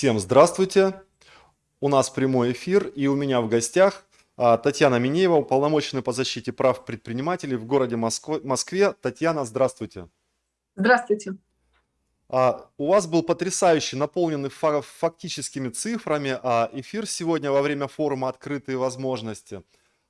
Всем здравствуйте! У нас прямой эфир, и у меня в гостях а, Татьяна Минеева, уполномоченная по защите прав предпринимателей в городе Москве. Татьяна, здравствуйте! Здравствуйте! А, у вас был потрясающий, наполненный фактическими цифрами а, эфир сегодня во время форума «Открытые возможности».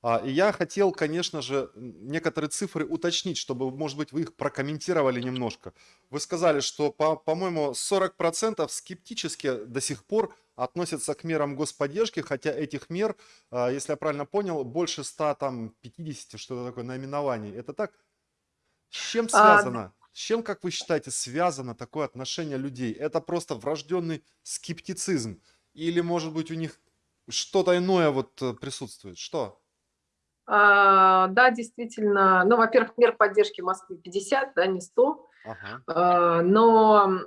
А, и я хотел, конечно же, некоторые цифры уточнить, чтобы, может быть, вы их прокомментировали немножко. Вы сказали, что, по-моему, 40% скептически до сих пор относятся к мерам господдержки, хотя этих мер, а, если я правильно понял, больше 150, что-то такое, наименований. Это так? С чем а, связано? С чем, как вы считаете, связано такое отношение людей? Это просто врожденный скептицизм? Или, может быть, у них что-то иное вот э, присутствует? Что? А, да, действительно, ну, во-первых, мер поддержки в Москве 50, да, не 100, ага. а, но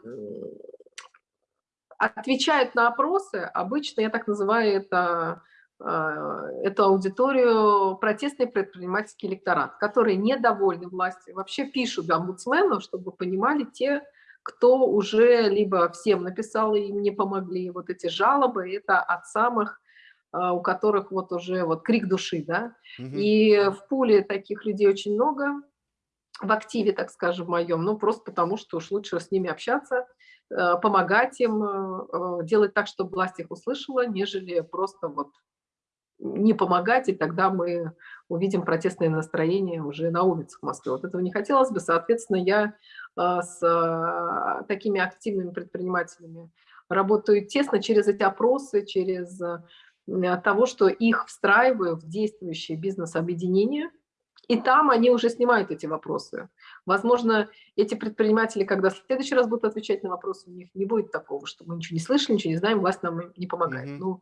отвечают на опросы, обычно, я так называю это, а, эту аудиторию протестный предпринимательский электорат, которые недовольны властью, вообще пишут омбудсмену, чтобы понимали те, кто уже либо всем написал и им не помогли, вот эти жалобы, это от самых у которых вот уже вот крик души, да, угу. и в пуле таких людей очень много, в активе, так скажем, моем, ну, просто потому что уж лучше с ними общаться, э, помогать им, э, э, делать так, чтобы власть их услышала, нежели просто вот не помогать, и тогда мы увидим протестное настроение уже на улицах Москвы. Вот этого не хотелось бы, соответственно, я с такими активными предпринимателями работаю тесно через эти опросы, через от того, что их встраиваю в действующее бизнес-объединение, и там они уже снимают эти вопросы. Возможно, эти предприниматели, когда в следующий раз будут отвечать на вопросы, у них не будет такого, что мы ничего не слышали, ничего не знаем, власть нам не помогает. Mm -hmm. Ну,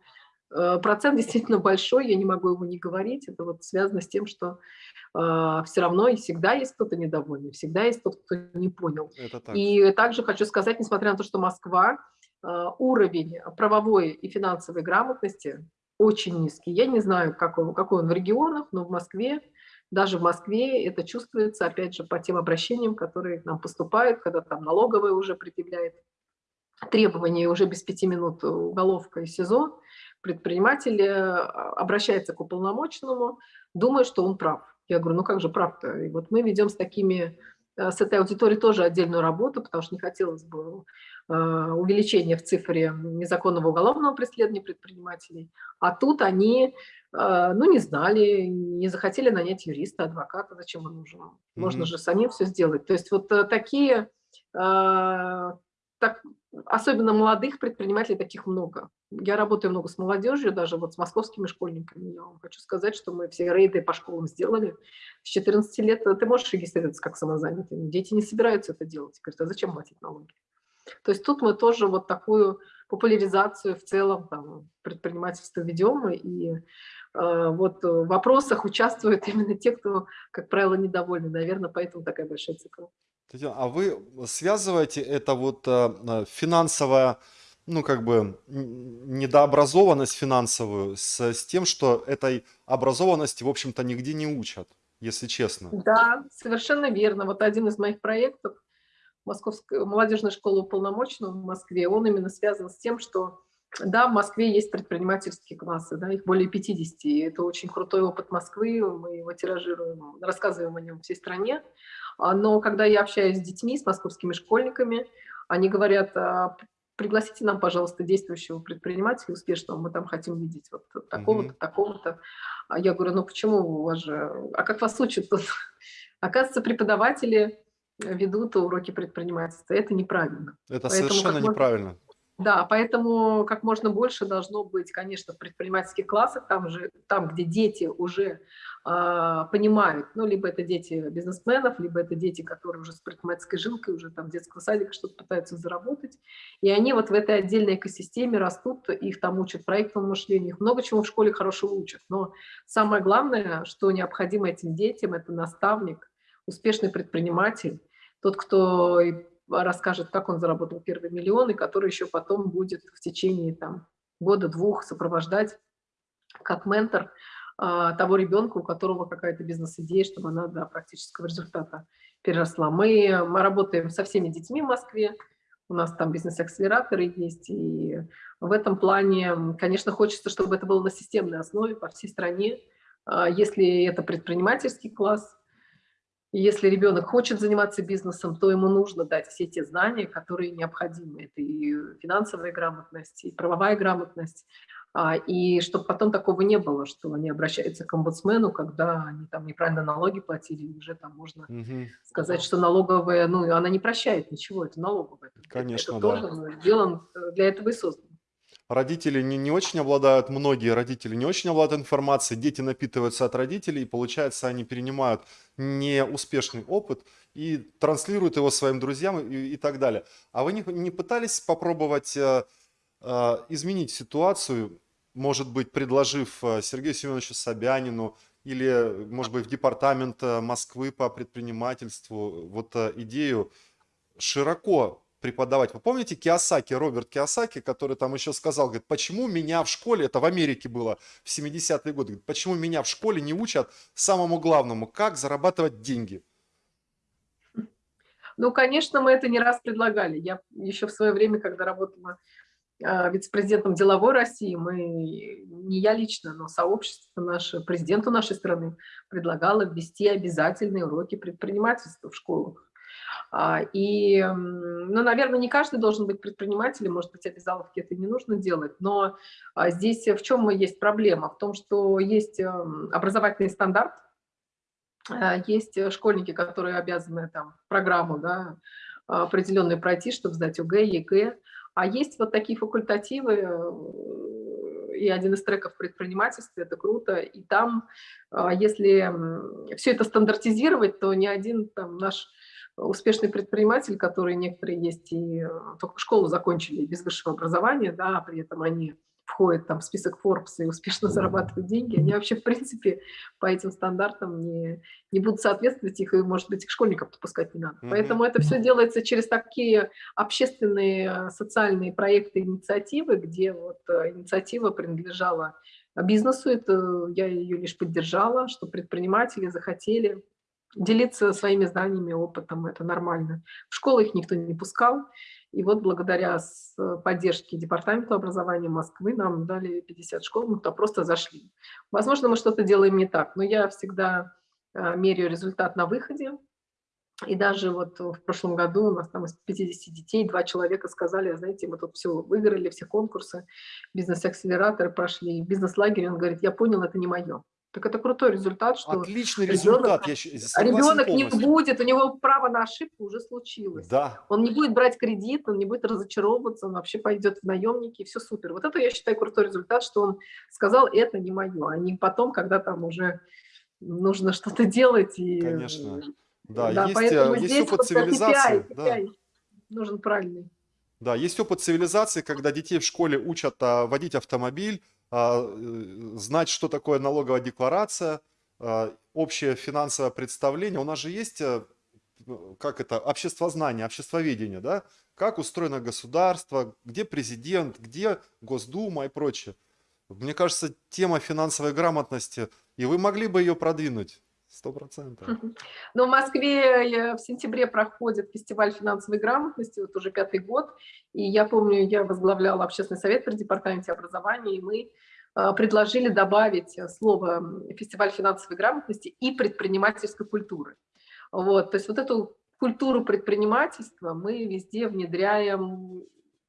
э, процент действительно большой, я не могу его не говорить. Это вот связано с тем, что э, все равно и всегда есть кто-то недовольный, всегда есть тот, кто не понял. Так. И также хочу сказать, несмотря на то, что Москва Э, уровень правовой и финансовой грамотности очень низкий. Я не знаю, какой, он в регионах, но в Москве, даже в Москве это чувствуется, опять же, по тем обращениям, которые к нам поступают, когда там налоговая уже предъявляет требования, уже без пяти минут уголовка и СИЗО, предприниматель э, обращается к уполномоченному, думая, что он прав. Я говорю, ну как же прав-то? И вот мы ведем с такими, э, с этой аудиторией тоже отдельную работу, потому что не хотелось бы Э, увеличение в цифре незаконного уголовного преследования предпринимателей, а тут они, э, ну, не знали, не захотели нанять юриста, адвоката, зачем он нужен? Можно mm -hmm. же самим все сделать. То есть вот э, такие, так, особенно молодых предпринимателей таких много. Я работаю много с молодежью, даже вот с московскими школьниками. Я вам хочу сказать, что мы все рейды по школам сделали. С 14 лет ты можешь регистрироваться как самозанятый. Дети не собираются это делать. Говорят, а зачем платить налоги? То есть тут мы тоже вот такую популяризацию в целом там, предпринимательства ведем, и э, вот в вопросах участвуют именно те, кто, как правило, недовольны. Наверное, поэтому такая большая цикл. Татьяна, а вы связываете это вот э, финансовая, ну как бы недообразованность финансовую с, с тем, что этой образованности, в общем-то, нигде не учат, если честно? Да, совершенно верно. Вот один из моих проектов – Московская молодежная школа уполномоченного в Москве, он именно связан с тем, что да, в Москве есть предпринимательские классы, да, их более 50, и это очень крутой опыт Москвы, мы его тиражируем, рассказываем о нем всей стране. А, но когда я общаюсь с детьми, с московскими школьниками, они говорят, «А, пригласите нам, пожалуйста, действующего предпринимателя успешного, мы там хотим видеть вот такого-то, mm -hmm. такого-то. А я говорю, ну почему у вас же, а как вас учат тут? Оказывается, преподаватели ведут уроки предпринимательства. Это неправильно. Это поэтому, совершенно неправильно. Да, поэтому как можно больше должно быть, конечно, в предпринимательских классах, там, же, там где дети уже э, понимают, ну, либо это дети бизнесменов, либо это дети, которые уже с предпринимательской жилкой, уже там детского садика что-то пытаются заработать. И они вот в этой отдельной экосистеме растут, их там учат проектному мышлению, их много чего в школе хорошего учат. Но самое главное, что необходимо этим детям, это наставник, успешный предприниматель, тот, кто расскажет, как он заработал первый миллион, и который еще потом будет в течение там, года-двух сопровождать как ментор а, того ребенка, у которого какая-то бизнес-идея, чтобы она до практического результата переросла. Мы, мы работаем со всеми детьми в Москве, у нас там бизнес-акселераторы есть, и в этом плане, конечно, хочется, чтобы это было на системной основе по всей стране. А если это предпринимательский класс, если ребенок хочет заниматься бизнесом, то ему нужно дать все те знания, которые необходимы. Это и финансовая грамотность, и правовая грамотность. А, и чтобы потом такого не было, что они обращаются к омбудсмену, когда они там неправильно налоги платили, уже там можно угу. сказать, что налоговая, ну, она не прощает ничего, это налоговая. Конечно, это да. тоже ну, сделан э, для этого и создан родители не, не очень обладают, многие родители не очень обладают информацией, дети напитываются от родителей, и получается, они перенимают неуспешный опыт и транслируют его своим друзьям и, и так далее. А вы не, не пытались попробовать э, э, изменить ситуацию, может быть, предложив э, Сергею Семеновичу Собянину или, может быть, в департамент э, Москвы по предпринимательству вот э, идею широко преподавать. Вы помните Киосаки, Роберт Киосаки, который там еще сказал, говорит, почему меня в школе, это в Америке было в 70-е годы, говорит, почему меня в школе не учат самому главному, как зарабатывать деньги? Ну, конечно, мы это не раз предлагали. Я еще в свое время, когда работала а, вице-президентом деловой России, мы, не я лично, но сообщество наше, президенту нашей страны предлагало ввести обязательные уроки предпринимательства в школах. А, и, ну, наверное, не каждый должен быть предпринимателем, может быть, обязаловки это не нужно делать, но а, здесь в чем есть проблема? В том, что есть образовательный стандарт, а, есть школьники, которые обязаны там программу да, определенную пройти, чтобы сдать ОГЭ, ЕГЭ, а есть вот такие факультативы, э, и один из треков предпринимательства, это круто, и там, если все это стандартизировать, то ни один там наш успешный предприниматель, которые некоторые есть и э, только школу закончили без высшего образования, да, а при этом они входят там в список Forbes и успешно зарабатывают деньги, они вообще, в принципе, по этим стандартам не, не будут соответствовать, их, и, может быть, их школьников допускать не надо. Mm -hmm. Поэтому это все делается через такие общественные э, социальные проекты, инициативы, где вот э, инициатива принадлежала бизнесу, это я ее лишь поддержала, что предприниматели захотели делиться своими знаниями, опытом, это нормально. В школы их никто не пускал, и вот благодаря поддержке Департамента образования Москвы нам дали 50 школ, мы туда просто зашли. Возможно, мы что-то делаем не так, но я всегда а, меряю результат на выходе, и даже вот в прошлом году у нас там из 50 детей два человека сказали, знаете, мы тут все выиграли, все конкурсы, бизнес-акселераторы прошли, бизнес-лагерь, он говорит, я понял, это не мое. Так это крутой результат, что Отличный результат, ребенок, я ребенок не будет, у него право на ошибку уже случилось. Да. Он не будет брать кредит, он не будет разочаровываться, он вообще пойдет в наемники, и все супер. Вот это я считаю крутой результат, что он сказал, это не мое, а не потом, когда там уже нужно что-то делать. И, Конечно. Да, да есть, э, есть опыт вот цивилизации. KPI, KPI да. нужен правильный. Да, есть опыт цивилизации, когда детей в школе учат а, водить автомобиль, а, э, знать, что такое налоговая декларация, а, общее финансовое представление. У нас же есть, э, как это, обществознание, обществоведение, да? Как устроено государство, где президент, где Госдума и прочее. Мне кажется, тема финансовой грамотности, и вы могли бы ее продвинуть. Сто процентов. Но в Москве э, в сентябре проходит фестиваль финансовой грамотности, вот уже пятый год. И я помню, я возглавляла общественный совет при департаменте образования, и мы э, предложили добавить слово «фестиваль финансовой грамотности» и «предпринимательской культуры». Вот, то есть вот эту культуру предпринимательства мы везде внедряем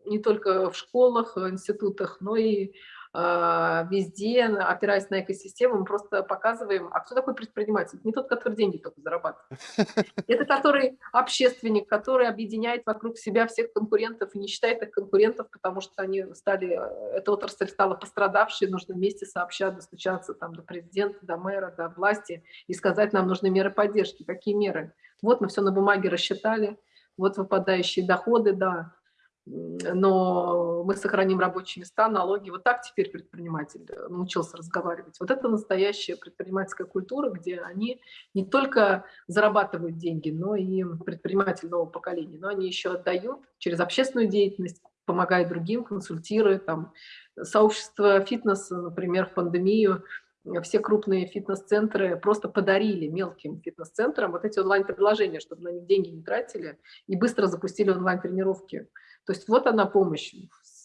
не только в школах, институтах, но и везде, опираясь на экосистему, мы просто показываем, а кто такой предприниматель? Не тот, который деньги только зарабатывает. Это который общественник, который объединяет вокруг себя всех конкурентов и не считает их конкурентов, потому что они стали, эта отрасль стала пострадавшей, нужно вместе сообща достучаться там, до президента, до мэра, до власти и сказать, нам нужны меры поддержки. Какие меры? Вот мы все на бумаге рассчитали, вот выпадающие доходы, да, но мы сохраним рабочие места, налоги. Вот так теперь предприниматель э, научился разговаривать. Вот это настоящая предпринимательская культура, где они не только зарабатывают деньги, но и предприниматель нового поколения, но они еще отдают через общественную деятельность, помогают другим, консультируют. Там, сообщество фитнеса, например, в пандемию все крупные фитнес-центры просто подарили мелким фитнес-центрам вот эти онлайн-предложения, чтобы на них деньги не тратили и быстро запустили онлайн-тренировки. То есть вот она помощь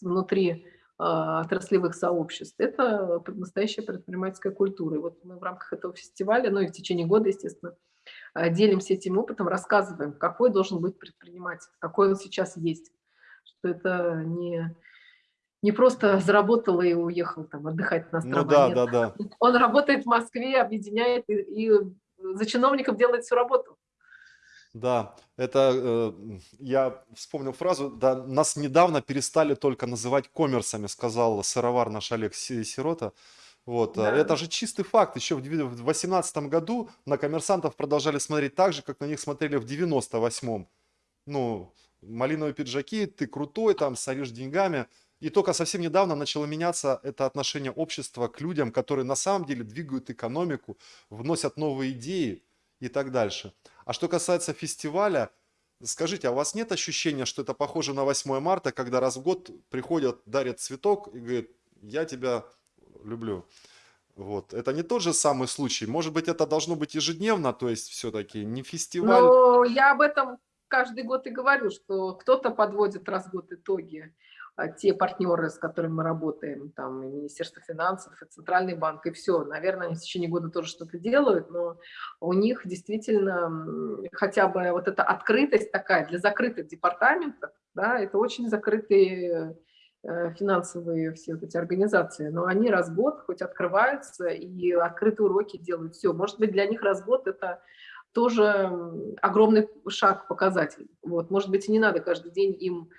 внутри а, отраслевых сообществ. Это настоящая предпринимательская культура. И вот мы в рамках этого фестиваля, ну и в течение года, естественно, а, делимся этим опытом, рассказываем, какой должен быть предприниматель, какой он сейчас есть. Что это не не просто заработал и уехал там отдыхать на острова. Ну да, Нет. да, да. Он работает в Москве, объединяет и, и за чиновников делает всю работу. Да, это э, я вспомнил фразу, да, нас недавно перестали только называть коммерсами, сказал сыровар наш Олег Сирота. Вот, э, да. это же чистый факт. Еще в 2018 году на коммерсантов продолжали смотреть так же, как на них смотрели в 98-м. Ну, малиновые пиджаки, ты крутой, там, соришь деньгами. И только совсем недавно начало меняться это отношение общества к людям, которые на самом деле двигают экономику, вносят новые идеи и так дальше. А что касается фестиваля, скажите, а у вас нет ощущения, что это похоже на 8 марта, когда раз в год приходят, дарят цветок и говорят, я тебя люблю. Вот. Это не тот же самый случай. Может быть, это должно быть ежедневно, то есть все-таки не фестиваль. Ну, я об этом каждый год и говорю, что кто-то подводит раз в год итоги, те партнеры, с которыми мы работаем, там, и Министерство финансов, и Центральный банк, и все. Наверное, они в течение года тоже что-то делают, но у них действительно хотя бы вот эта открытость такая для закрытых департаментов, да, это очень закрытые э, финансовые все вот эти организации, но они раз в год хоть открываются и открытые уроки делают. Все, может быть, для них раз в год это тоже огромный шаг, показатель. Вот, может быть, и не надо каждый день им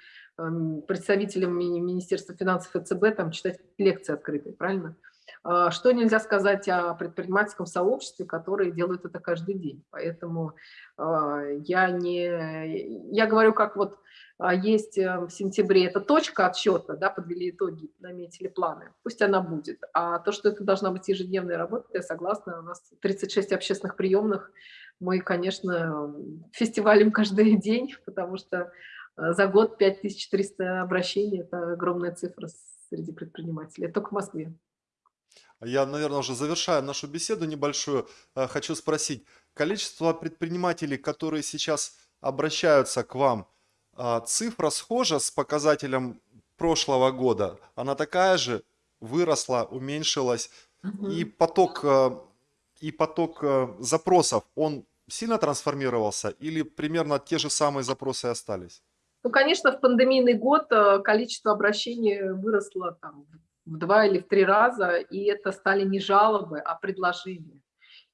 представителям Министерства финансов и ЦБ там читать лекции открытые, правильно? А, что нельзя сказать о предпринимательском сообществе, которые делают это каждый день. Поэтому а, я не... Я говорю, как вот а, есть э, в сентябре, это точка отсчета, да, подвели итоги, наметили планы, пусть она будет. А то, что это должна быть ежедневная работа, я согласна, у нас 36 общественных приемных, мы, конечно, фестивалим каждый день, потому что за год 5300 обращений – это огромная цифра среди предпринимателей. Это только в Москве. Я, наверное, уже завершаю нашу беседу небольшую. Э, хочу спросить, количество предпринимателей, которые сейчас обращаются к вам, э, цифра схожа с показателем прошлого года? Она такая же, выросла, уменьшилась? Угу. И поток, и поток запросов, он сильно трансформировался или примерно те же самые запросы остались? Ну, конечно, в пандемийный год э, количество обращений выросло там, в два или в три раза, и это стали не жалобы, а предложения.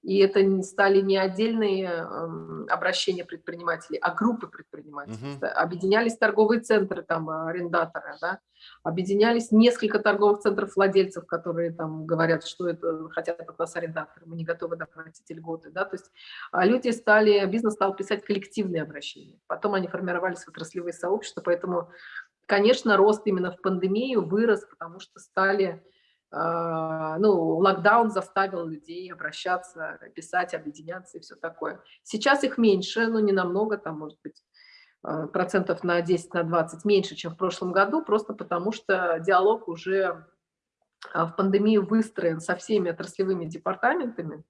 И это стали не отдельные эм, обращения предпринимателей, а группы предпринимателей. Угу. Объединялись торговые центры, там, арендаторы, да? объединялись несколько торговых центров владельцев, которые там говорят, что это хотят от нас арендаторы, мы не готовы доплатить льготы. Да? То есть а люди стали, бизнес стал писать коллективные обращения. Потом они формировались в отраслевые сообщества, поэтому, конечно, рост именно в пандемию вырос, потому что стали ну, локдаун заставил людей обращаться, писать, объединяться и все такое. Сейчас их меньше, но не намного, там, может быть, а, процентов на 10, на 20 меньше, чем в прошлом году, просто потому что диалог уже а, в пандемию выстроен со всеми отраслевыми департаментами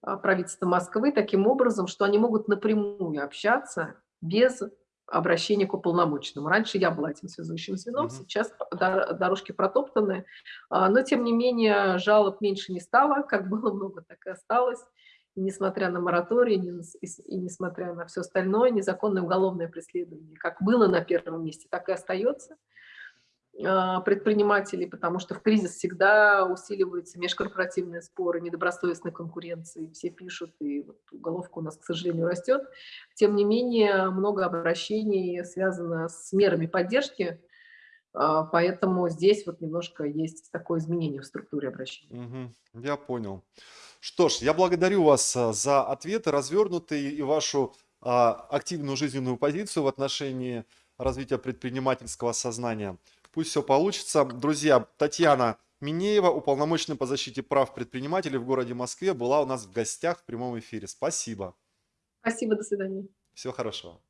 правительства Москвы таким образом, что они могут напрямую общаться без обращение к уполномоченному. Раньше я была этим связующим звеном, угу. сейчас дорожки протоптаны, а, но тем не менее жалоб меньше не стало, как было много, так и осталось. И несмотря на мораторий, и несмотря на все остальное, незаконное уголовное преследование, как было на первом месте, так и остается. А, предпринимателей, потому что в кризис всегда усиливаются межкорпоративные споры, недобросовестной конкуренции, все пишут, и вот уголовка у нас, к сожалению, растет. Тем не менее, много обращений связано с мерами поддержки, а, поэтому здесь вот немножко есть такое изменение в структуре обращений. Угу, я понял. Что ж, я благодарю вас а, за ответы развернутые и вашу активную жизненную позицию в отношении развития предпринимательского сознания. Пусть все получится. Друзья, Татьяна Минеева, уполномоченная по защите прав предпринимателей в городе Москве, была у нас в гостях в прямом эфире. Спасибо. Спасибо, до свидания. Всего хорошего.